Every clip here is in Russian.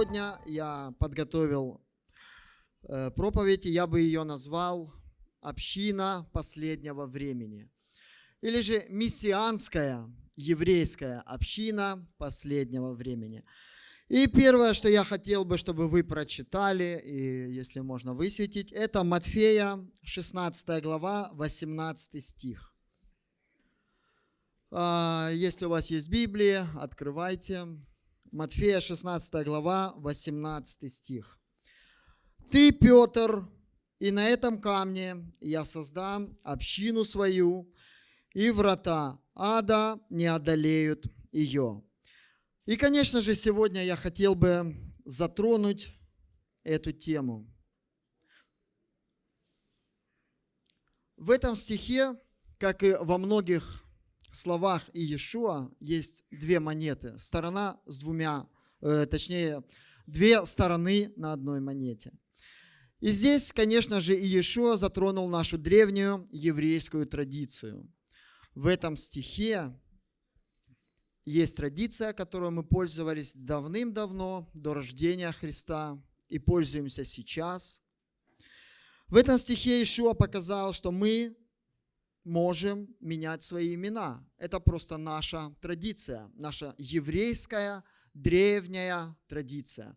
сегодня я подготовил э, проповедь, и я бы ее назвал «Община последнего времени». Или же «Мессианская еврейская община последнего времени». И первое, что я хотел бы, чтобы вы прочитали, и если можно высветить, это Матфея, 16 глава, 18 стих. А, если у вас есть Библия, открывайте. Матфея, 16 глава, 18 стих. «Ты, Петр, и на этом камне я создам общину свою, и врата ада не одолеют ее». И, конечно же, сегодня я хотел бы затронуть эту тему. В этом стихе, как и во многих словах Иешуа, есть две монеты. Сторона с двумя, э, точнее, две стороны на одной монете. И здесь, конечно же, Иешуа затронул нашу древнюю еврейскую традицию. В этом стихе есть традиция, которой мы пользовались давным-давно, до рождения Христа, и пользуемся сейчас. В этом стихе Ишуа показал, что мы можем менять свои имена. Это просто наша традиция, наша еврейская древняя традиция.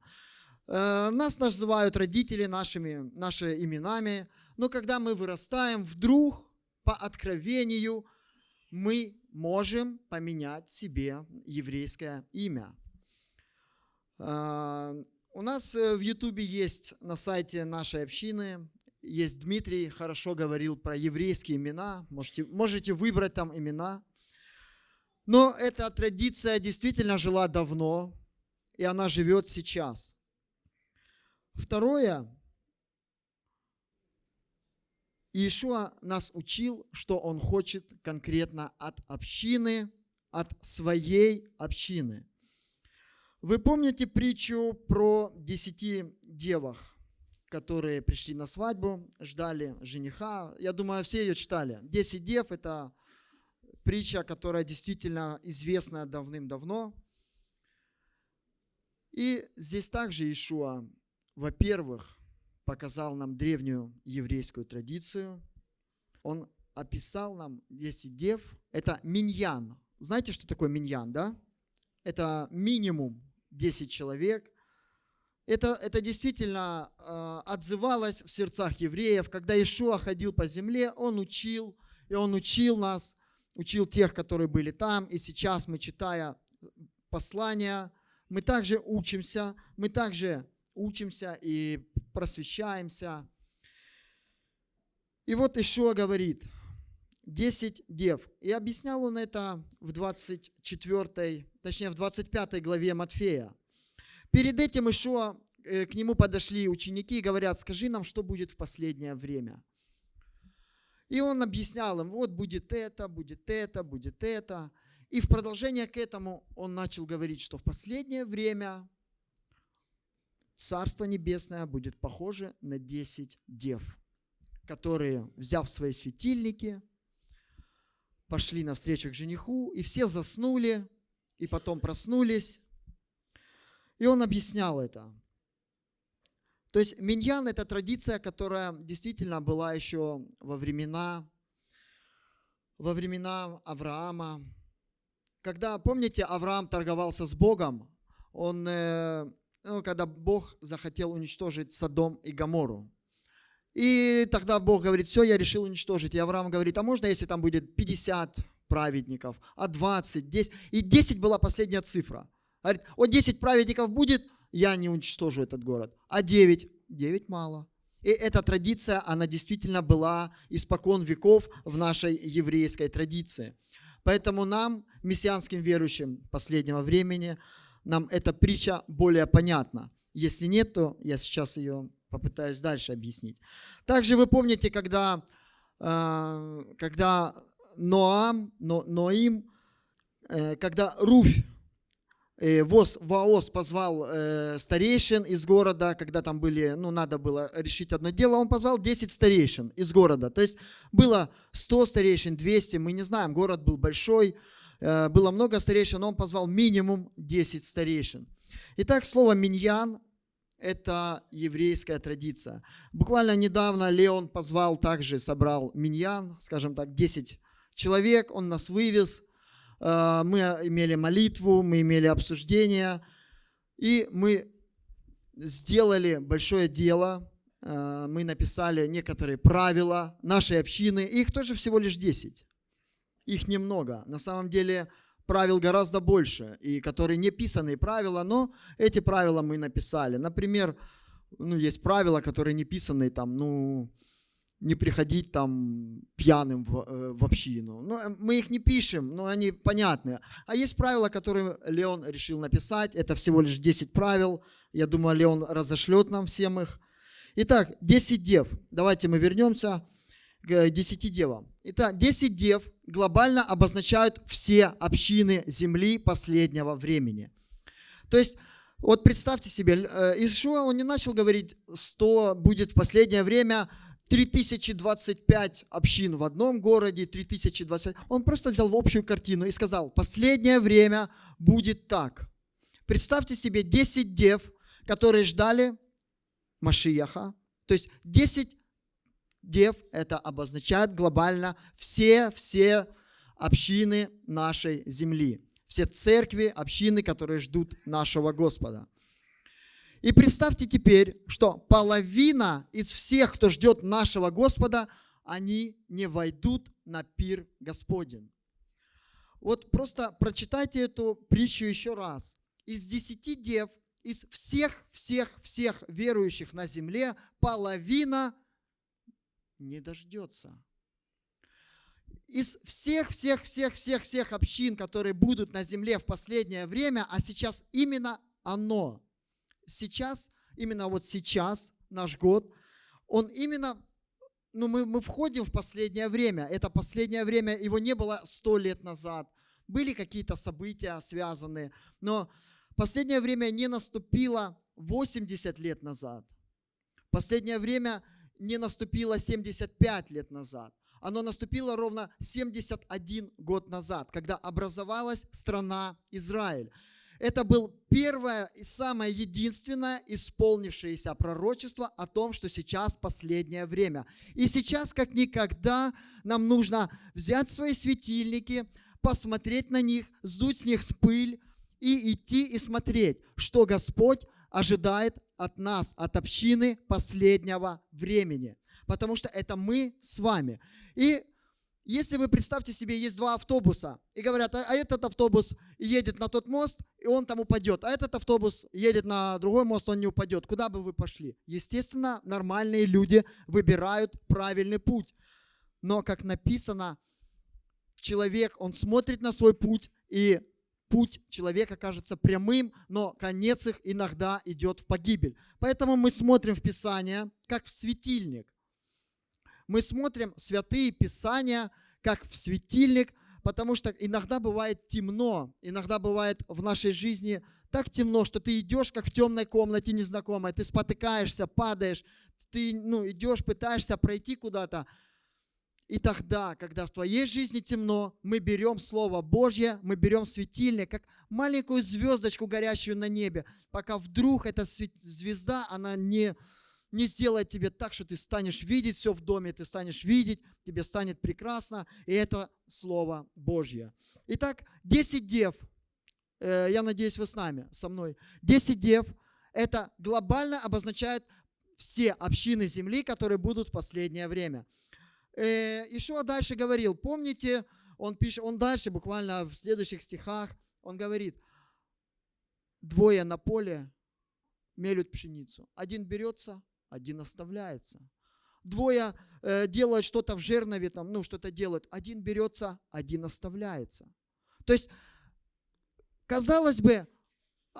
Э, нас называют родители нашими, нашими именами, но когда мы вырастаем, вдруг по откровению мы можем поменять себе еврейское имя. А, у нас э, в Ютубе есть на сайте нашей общины, есть Дмитрий, хорошо говорил про еврейские имена, можете, можете выбрать там имена. Но эта традиция действительно жила давно, и она живет сейчас. Второе, Иешуа нас учил, что Он хочет конкретно от общины, от своей общины. Вы помните притчу про десяти девах, которые пришли на свадьбу, ждали жениха? Я думаю, все ее читали. Десять дев – это притча, которая действительно известна давным-давно. И здесь также Иешуа, во-первых, показал нам древнюю еврейскую традицию. Он описал нам 10 дев. Это миньян. Знаете, что такое миньян, да? Это минимум 10 человек. Это, это действительно э, отзывалось в сердцах евреев. Когда Ишуа ходил по земле, он учил, и он учил нас, учил тех, которые были там. И сейчас мы, читая послания, мы также учимся, мы также учимся и просвещаемся. И вот еще говорит, 10 дев. И объяснял он это в 24, точнее в 25 главе Матфея. Перед этим еще э, к нему подошли ученики и говорят, скажи нам, что будет в последнее время. И он объяснял им, вот будет это, будет это, будет это. И в продолжение к этому он начал говорить, что в последнее время Царство Небесное будет похоже на 10 дев, которые, взяв свои светильники, пошли навстречу к жениху, и все заснули, и потом проснулись. И он объяснял это. То есть миньян – это традиция, которая действительно была еще во времена, во времена Авраама. Когда, помните, Авраам торговался с Богом, он э, ну, когда Бог захотел уничтожить Содом и Гамору. И тогда Бог говорит, все, я решил уничтожить. И Авраам говорит, а можно, если там будет 50 праведников, а 20, 10? И 10 была последняя цифра. Говорит, вот 10 праведников будет, я не уничтожу этот город. А 9? 9 мало. И эта традиция, она действительно была испокон веков в нашей еврейской традиции. Поэтому нам, мессианским верующим последнего времени, нам эта притча более понятна. Если нет, то я сейчас ее попытаюсь дальше объяснить. Также вы помните, когда, э, когда Ноам, Но, Ноим, э, когда Руфь, Воз, Ваос позвал старейшин из города, когда там были, ну, надо было решить одно дело, он позвал 10 старейшин из города. То есть было 100 старейшин, 200, мы не знаем, город был большой, Э, было много старейшин, но он позвал минимум 10 старейшин. Итак, слово «миньян» – это еврейская традиция. Буквально недавно Леон позвал также, собрал миньян, скажем так, 10 человек, он нас вывез. Э, мы имели молитву, мы имели обсуждение, и мы сделали большое дело. Э, мы написали некоторые правила нашей общины, их тоже всего лишь 10 их немного. На самом деле правил гораздо больше, и которые не писанные правила, но эти правила мы написали. Например, ну, есть правила, которые не писанные, там, ну, не приходить там пьяным в, э, в общину. Ну, э, мы их не пишем, но они понятные. А есть правила, которые Леон решил написать. Это всего лишь 10 правил. Я думаю, Леон разошлет нам всем их. Итак, 10 дев. Давайте мы вернемся к 10 девам. Итак, 10 дев глобально обозначают все общины земли последнего времени. То есть, вот представьте себе, э, Ишуа, он не начал говорить, 100 будет в последнее время 3025 общин в одном городе, 3025. Он просто взял в общую картину и сказал, последнее время будет так. Представьте себе 10 дев, которые ждали Машияха. То есть 10 дев это обозначает глобально все-все общины нашей земли. Все церкви, общины, которые ждут нашего Господа. И представьте теперь, что половина из всех, кто ждет нашего Господа, они не войдут на пир Господень. Вот просто прочитайте эту притчу еще раз. Из десяти дев, из всех-всех-всех верующих на земле, половина не дождется. Из всех-всех-всех-всех-всех общин, которые будут на земле в последнее время, а сейчас именно оно, сейчас, именно вот сейчас, наш год, он именно, ну мы, мы входим в последнее время. Это последнее время, его не было сто лет назад. Были какие-то события связанные, но последнее время не наступило 80 лет назад. Последнее время не наступило 75 лет назад. Оно наступило ровно 71 год назад, когда образовалась страна Израиль. Это был первое и самое единственное исполнившееся пророчество о том, что сейчас последнее время. И сейчас, как никогда, нам нужно взять свои светильники, посмотреть на них, сдуть с них пыль и идти и смотреть, что Господь ожидает от нас, от общины последнего времени. Потому что это мы с вами. И если вы представьте себе, есть два автобуса, и говорят, а, а этот автобус едет на тот мост, и он там упадет, а этот автобус едет на другой мост, он не упадет. Куда бы вы пошли? Естественно, нормальные люди выбирают правильный путь. Но, как написано, человек, он смотрит на свой путь и путь человека кажется прямым, но конец их иногда идет в погибель. Поэтому мы смотрим в Писание, как в светильник. Мы смотрим святые Писания, как в светильник, потому что иногда бывает темно, иногда бывает в нашей жизни так темно, что ты идешь, как в темной комнате незнакомой, ты спотыкаешься, падаешь, ты ну, идешь, пытаешься пройти куда-то, и тогда, когда в твоей жизни темно, мы берем Слово Божье, мы берем светильник, как маленькую звездочку, горящую на небе, пока вдруг эта звезда, она не, не сделает тебе так, что ты станешь видеть все в доме, ты станешь видеть, тебе станет прекрасно, и это Слово Божье. Итак, 10 дев, э, я надеюсь, вы с нами, со мной. 10 дев, это глобально обозначает все общины земли, которые будут в последнее время. Э, Ишуа дальше говорил, помните, он пишет, он дальше буквально в следующих стихах, он говорит, двое на поле мелют пшеницу. Один берется, один оставляется. Двое э, делают что-то в жернове, там, ну, что-то делают. Один берется, один оставляется. То есть, казалось бы,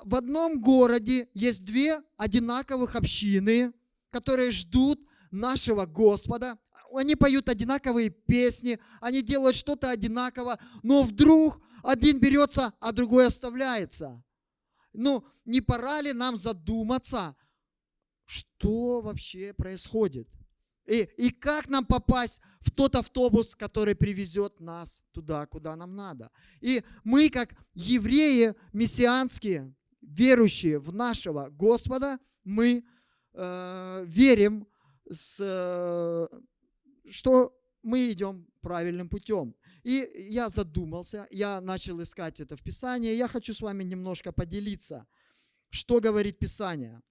в одном городе есть две одинаковых общины, которые ждут нашего Господа, они поют одинаковые песни, они делают что-то одинаково, но вдруг один берется, а другой оставляется. Ну, не пора ли нам задуматься, что вообще происходит? И, и как нам попасть в тот автобус, который привезет нас туда, куда нам надо. И мы, как евреи мессианские, верующие в нашего Господа, мы э, верим, с, э, что мы идем правильным путем. И я задумался, я начал искать это в Писании. Я хочу с вами немножко поделиться, что говорит Писание.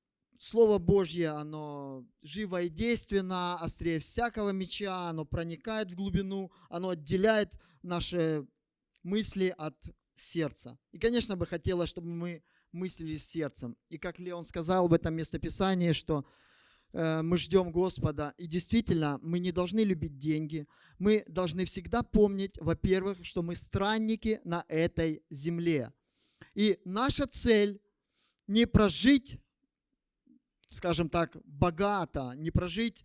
Слово Божье, оно живо и действенно, острее всякого меча, оно проникает в глубину, оно отделяет наши мысли от сердца. И, конечно, бы хотелось, чтобы мы мыслили сердцем. И как Леон сказал в этом местописании, что э, мы ждем Господа. И действительно, мы не должны любить деньги. Мы должны всегда помнить, во-первых, что мы странники на этой земле. И наша цель не прожить скажем так, богато, не прожить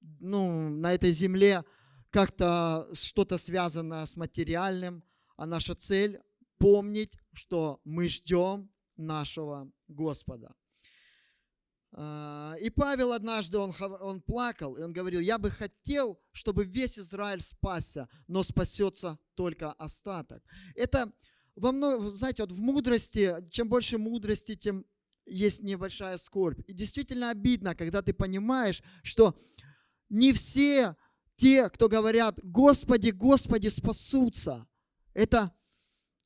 ну, на этой земле как-то что-то связанное с материальным, а наша цель помнить, что мы ждем нашего Господа. А, и Павел однажды, он, он плакал, и он говорил, я бы хотел, чтобы весь Израиль спасся, но спасется только остаток. Это во многом, знаете, вот в мудрости, чем больше мудрости, тем есть небольшая скорбь. И действительно обидно, когда ты понимаешь, что не все те, кто говорят, Господи, Господи, спасутся. Это,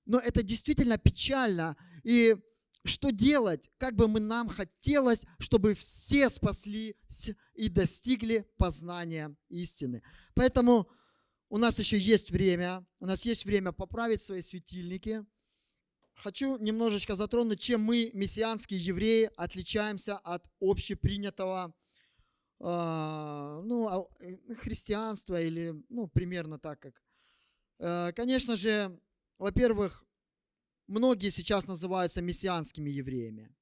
но это действительно печально. И что делать? Как бы мы нам хотелось, чтобы все спаслись и достигли познания истины. Поэтому у нас еще есть время, у нас есть время поправить свои светильники, хочу немножечко затронуть, чем мы, мессианские евреи, отличаемся от общепринятого э, ну, а, э, христианства или ну, примерно так как. Э, конечно же, во-первых, многие сейчас называются мессианскими евреями.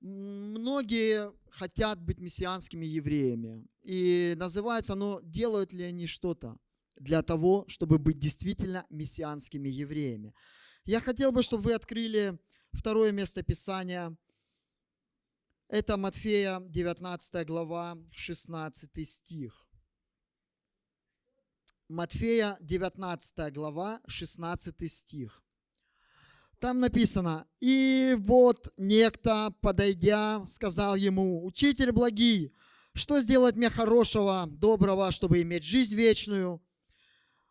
Многие хотят быть мессианскими евреями. И называется, но делают ли они что-то для того, чтобы быть действительно мессианскими евреями? Я хотел бы, чтобы вы открыли второе место Писания. Это Матфея, 19 глава, 16 стих. Матфея, 19 глава, 16 стих. Там написано, «И вот некто, подойдя, сказал ему, «Учитель благий, что сделать мне хорошего, доброго, чтобы иметь жизнь вечную?»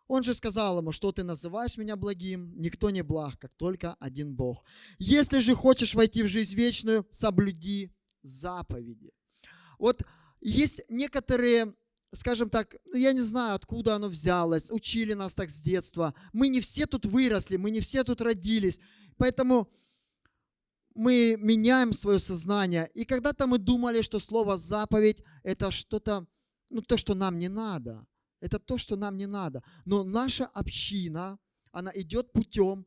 Он же сказал ему, что ты называешь меня благим, никто не благ, как только один Бог. Если же хочешь войти в жизнь вечную, соблюди заповеди. Вот есть некоторые, скажем так, ну, я не знаю, откуда оно взялось, учили нас так с детства. Мы не все тут выросли, мы не все тут родились, поэтому мы меняем свое сознание. И когда-то мы думали, что слово заповедь это что-то, ну то, что нам не надо. Это то, что нам не надо. Но наша община, она идет путем,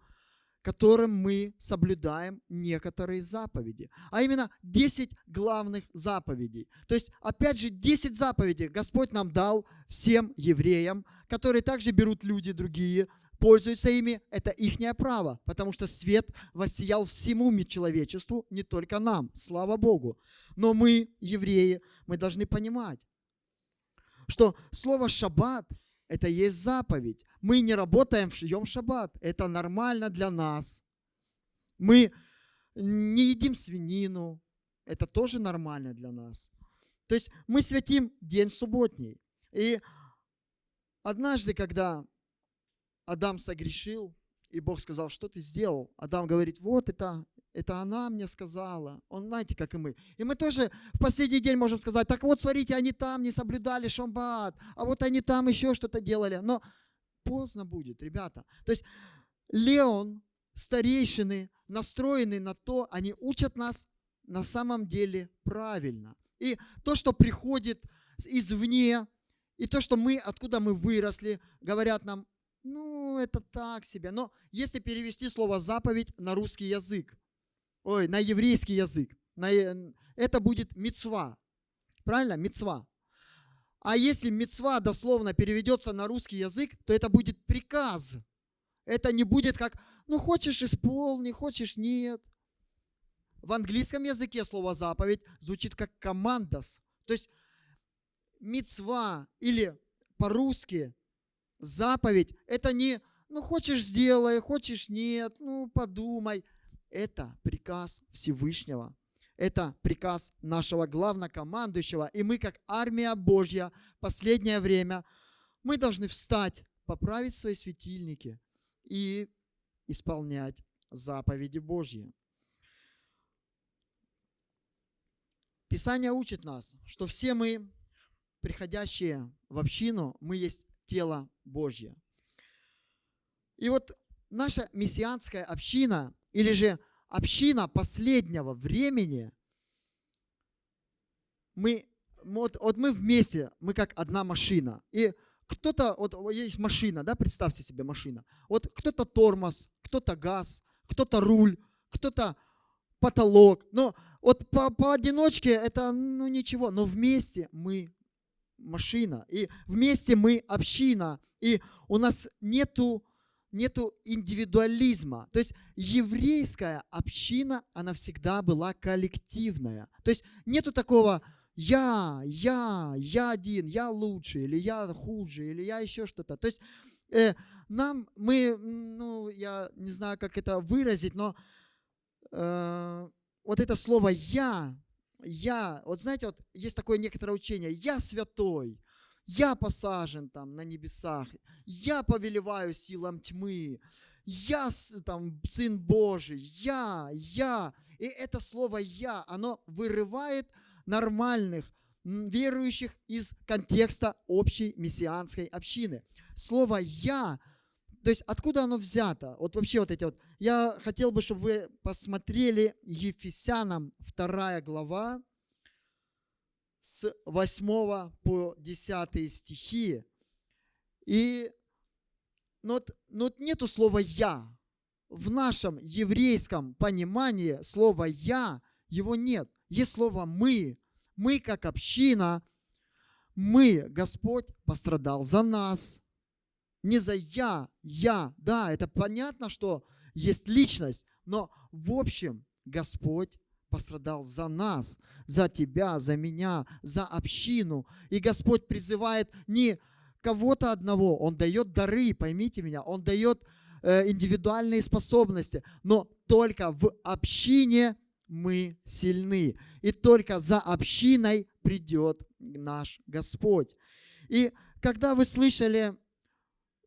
которым мы соблюдаем некоторые заповеди. А именно 10 главных заповедей. То есть, опять же, 10 заповедей Господь нам дал всем евреям, которые также берут люди другие, пользуются ими. Это их право, потому что свет воссиял всему человечеству, не только нам, слава Богу. Но мы, евреи, мы должны понимать, что слово «шаббат» – это есть заповедь. Мы не работаем в Йом Шаббат. Это нормально для нас. Мы не едим свинину. Это тоже нормально для нас. То есть мы святим день субботний. И однажды, когда Адам согрешил, и Бог сказал, что ты сделал? Адам говорит, вот это это она мне сказала. Он, знаете, как и мы. И мы тоже в последний день можем сказать, так вот, смотрите, они там не соблюдали шамбат, а вот они там еще что-то делали. Но поздно будет, ребята. То есть Леон, старейшины, настроены на то, они учат нас на самом деле правильно. И то, что приходит извне, и то, что мы, откуда мы выросли, говорят нам, ну, это так себе. Но если перевести слово заповедь на русский язык, ой, на еврейский язык. На, э, это будет мецва. Правильно? Мецва. А если мецва дословно переведется на русский язык, то это будет приказ. Это не будет как, ну хочешь исполни, хочешь нет. В английском языке слово заповедь звучит как командос. То есть мецва или по-русски заповедь – это не ну хочешь сделай, хочешь нет, ну подумай. Это приказ Всевышнего. Это приказ нашего главнокомандующего. И мы, как армия Божья, последнее время, мы должны встать, поправить свои светильники и исполнять заповеди Божьи. Писание учит нас, что все мы, приходящие в общину, мы есть тело Божье. И вот наша мессианская община, или же община последнего времени, мы, вот, вот мы вместе, мы как одна машина. И кто-то, вот есть машина, да, представьте себе машина. Вот кто-то тормоз, кто-то газ, кто-то руль, кто-то потолок. Но вот по, поодиночке это ну ничего, но вместе мы машина. И вместе мы община. И у нас нету, нету индивидуализма. То есть еврейская община, она всегда была коллективная. То есть нету такого я, я, я один, я лучше, или я хуже, или я еще что-то. То есть э, нам, мы, ну, я не знаю, как это выразить, но э, вот это слово «я», «я», вот знаете, вот есть такое некоторое учение «я святой», «я посажен там на небесах», «я повелеваю силам тьмы», «я там Сын Божий», «я», «я». И это слово «я», оно вырывает нормальных, верующих из контекста общей мессианской общины. Слово «я» То есть откуда оно взято? Вот вообще вот эти вот. Я хотел бы, чтобы вы посмотрели Ефесянам 2 глава с 8 по 10 стихи. И но, ну но ну нету слова «я». В нашем еврейском понимании слова «я» его нет. Есть слово «мы». Мы как община, мы, Господь пострадал за нас – не за я, я. Да, это понятно, что есть личность, но в общем Господь пострадал за нас, за тебя, за меня, за общину. И Господь призывает не кого-то одного, Он дает дары, поймите меня, Он дает э, индивидуальные способности, но только в общине мы сильны. И только за общиной придет наш Господь. И когда вы слышали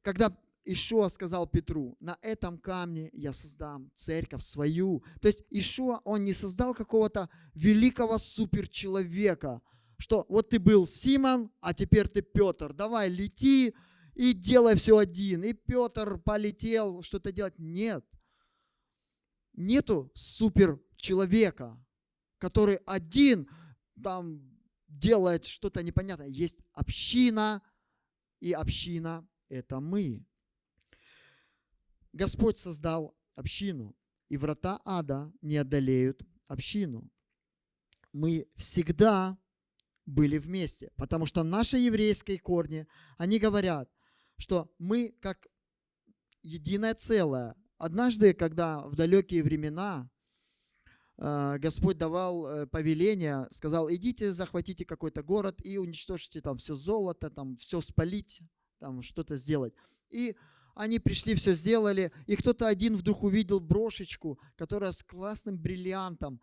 когда Ишуа сказал Петру, на этом камне я создам церковь свою. То есть Ишуа, он не создал какого-то великого суперчеловека, что вот ты был Симон, а теперь ты Петр, давай лети и делай все один. И Петр полетел что-то делать. Нет. Нету суперчеловека, который один там делает что-то непонятное. Есть община, и община это мы. Господь создал общину, и врата ада не одолеют общину. Мы всегда были вместе, потому что наши еврейские корни, они говорят, что мы как единое целое. Однажды, когда в далекие времена э, Господь давал э, повеление, сказал, идите, захватите какой-то город и уничтожьте там все золото, там все спалить, там что-то сделать. И они пришли, все сделали, и кто-то один вдруг увидел брошечку, которая с классным бриллиантом.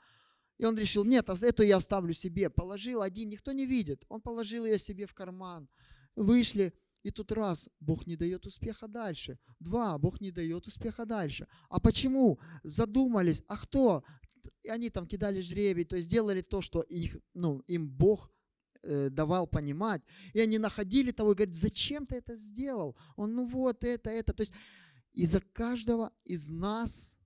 И он решил, нет, а эту я оставлю себе. Положил один, никто не видит. Он положил ее себе в карман. Вышли, и тут раз, Бог не дает успеха дальше. Два, Бог не дает успеха дальше. А почему? Задумались, а кто? И они там кидали жребий, то есть делали то, что их, ну, им Бог давал понимать. И они находили того и говорят, зачем ты это сделал? Он, ну вот это, это. То есть из-за каждого из нас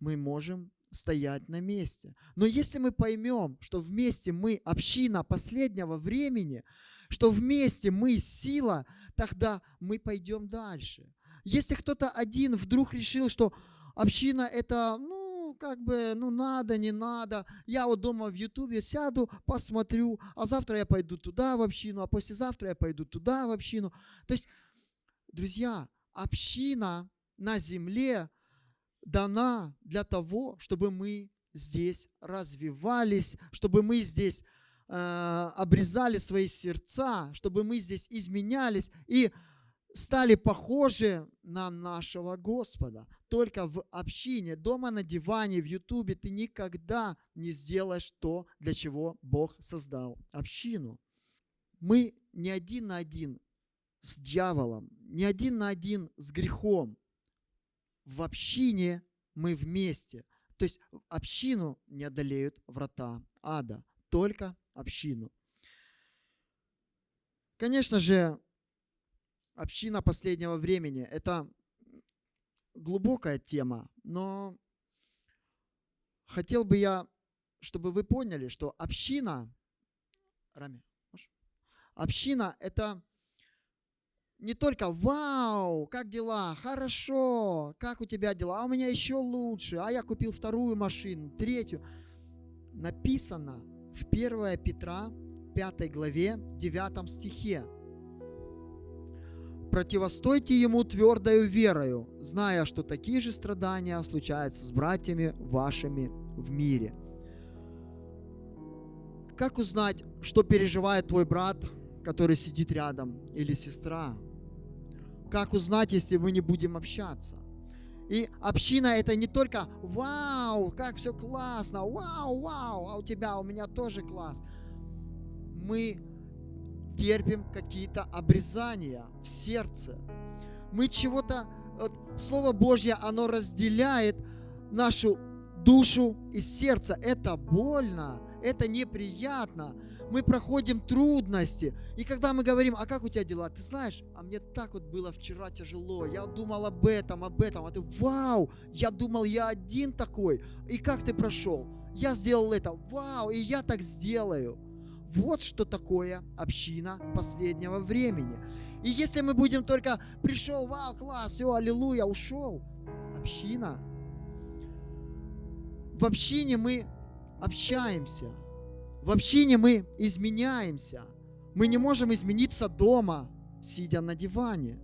мы можем стоять на месте. Но если мы поймем, что вместе мы община последнего времени, что вместе мы сила, тогда мы пойдем дальше. Если кто-то один вдруг решил, что община это, ну, как бы, ну надо, не надо. Я вот дома в Ютубе сяду, посмотрю, а завтра я пойду туда в общину, а послезавтра я пойду туда в общину. То есть, друзья, община на земле дана для того, чтобы мы здесь развивались, чтобы мы здесь э, обрезали свои сердца, чтобы мы здесь изменялись и стали похожи на нашего Господа. Только в общине, дома на диване, в Ютубе ты никогда не сделаешь то, для чего Бог создал общину. Мы не один на один с дьяволом, не один на один с грехом. В общине мы вместе. То есть общину не одолеют врата ада, только общину. Конечно же, община последнего времени – это глубокая тема, но хотел бы я, чтобы вы поняли, что община, Рами, община – это не только «Вау, как дела? Хорошо, как у тебя дела? А у меня еще лучше, а я купил вторую машину, третью». Написано в 1 Петра 5 главе 9 стихе. «Противостойте ему твердою верою, зная, что такие же страдания случаются с братьями вашими в мире». Как узнать, что переживает твой брат, который сидит рядом, или сестра? Как узнать, если мы не будем общаться? И община это не только «Вау, как все классно! Вау, вау! А у тебя, у меня тоже класс!» Мы терпим какие-то обрезания в сердце. Мы чего-то... Вот, Слово Божье, оно разделяет нашу душу и сердце. Это больно, это неприятно мы проходим трудности. И когда мы говорим, а как у тебя дела? Ты знаешь, а мне так вот было вчера тяжело. Я думал об этом, об этом. А ты, вау, я думал, я один такой. И как ты прошел? Я сделал это. Вау, и я так сделаю. Вот что такое община последнего времени. И если мы будем только пришел, вау, класс, все, аллилуйя, ушел. Община. В общине мы общаемся – в общине мы изменяемся. Мы не можем измениться дома, сидя на диване.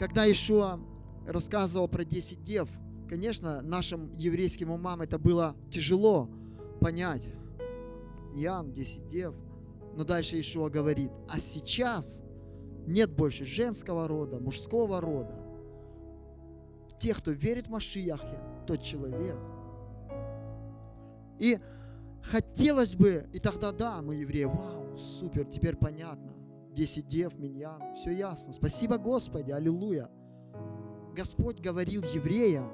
Когда Ишуа рассказывал про 10 дев, конечно, нашим еврейским умам это было тяжело понять. Ян, 10 дев. Но дальше Ишуа говорит, а сейчас нет больше женского рода, мужского рода. Тех, кто верит в Машияхе, тот человек. И Хотелось бы, и тогда да, мы евреи, вау, супер, теперь понятно. Десять дев, миньян, все ясно. Спасибо Господи, аллилуйя. Господь говорил евреям,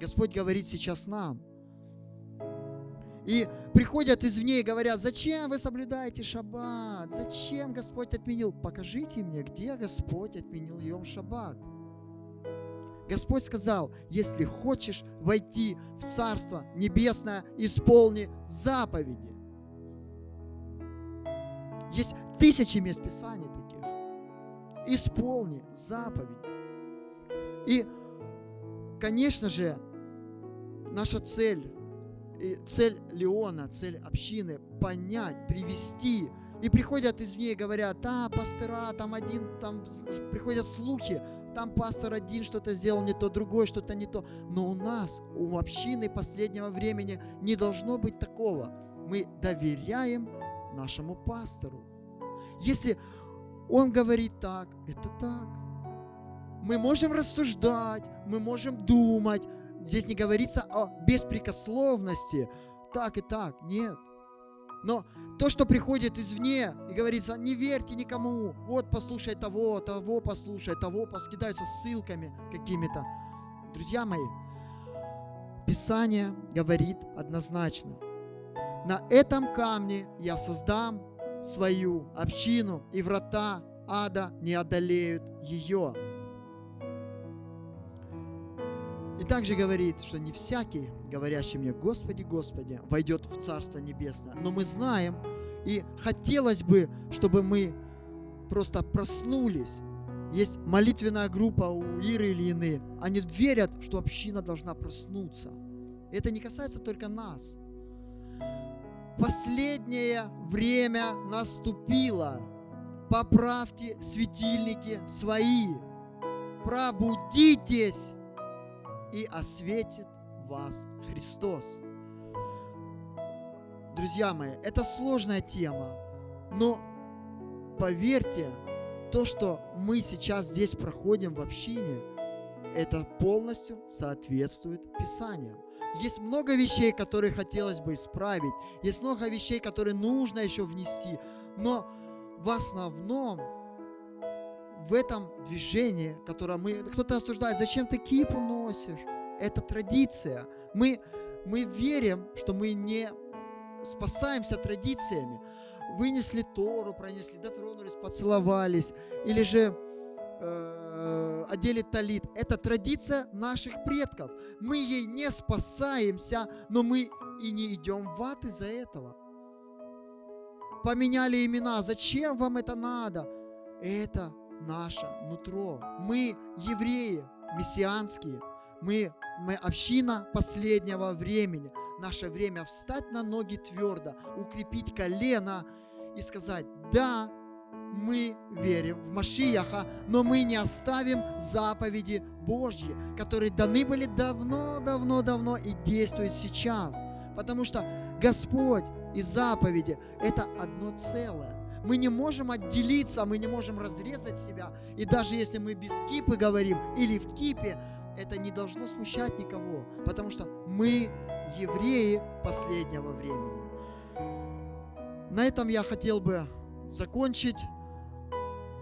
Господь говорит сейчас нам. И приходят извне и говорят, зачем вы соблюдаете шаббат? Зачем Господь отменил? Покажите мне, где Господь отменил Йом шаббат. Господь сказал, если хочешь войти в Царство Небесное, исполни заповеди. Есть тысячи мест Писаний таких. Исполни заповеди. И, конечно же, наша цель, цель Леона, цель общины – понять, привести. И приходят извне и говорят, а, пастыра, там один, там приходят слухи, там пастор один что-то сделал не то, другой что-то не то. Но у нас, у общины последнего времени не должно быть такого. Мы доверяем нашему пастору. Если он говорит так, это так. Мы можем рассуждать, мы можем думать. Здесь не говорится о беспрекословности. Так и так. Нет. Но то, что приходит извне и говорится, не верьте никому, вот послушай того, того послушай, того, поскидаются ссылками какими-то. Друзья мои, Писание говорит однозначно, на этом камне я создам свою общину, и врата ада не одолеют ее. И также говорит, что не всякий, говорящий мне, Господи, Господи, войдет в Царство Небесное. Но мы знаем, и хотелось бы, чтобы мы просто проснулись. Есть молитвенная группа у Иры или Ины. Они верят, что община должна проснуться. Это не касается только нас. Последнее время наступило. Поправьте светильники свои. Пробудитесь и осветит вас Христос. друзья мои, это сложная тема, но поверьте, то, что мы сейчас здесь проходим в общине, это полностью соответствует Писанию. Есть много вещей, которые хотелось бы исправить, есть много вещей, которые нужно еще внести, но в основном в этом движении, которое мы... Кто-то осуждает, зачем ты кипу носишь? Это традиция. Мы, мы верим, что мы не спасаемся традициями. Вынесли Тору, пронесли, дотронулись, поцеловались. Или же э, одели талит. Это традиция наших предков. Мы ей не спасаемся, но мы и не идем в ад из-за этого. Поменяли имена. Зачем вам это надо? Это наше нутро. Мы евреи, мессианские. Мы, мы община последнего времени. Наше время встать на ноги твердо, укрепить колено и сказать, да, мы верим в Машияха, но мы не оставим заповеди Божьи, которые даны были давно-давно-давно и действуют сейчас. Потому что Господь и заповеди – это одно целое. Мы не можем отделиться, мы не можем разрезать себя. И даже если мы без кипы говорим или в кипе, это не должно смущать никого, потому что мы евреи последнего времени. На этом я хотел бы закончить.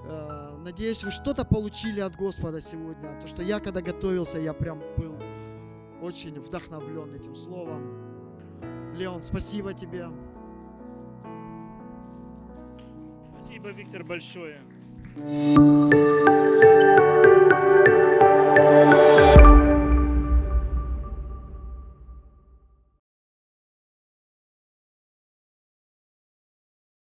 Э, надеюсь, вы что-то получили от Господа сегодня. То, что я, когда готовился, я прям был очень вдохновлен этим словом. Леон, спасибо тебе. Спасибо, Виктор, большое.